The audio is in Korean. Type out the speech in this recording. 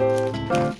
감사합니다.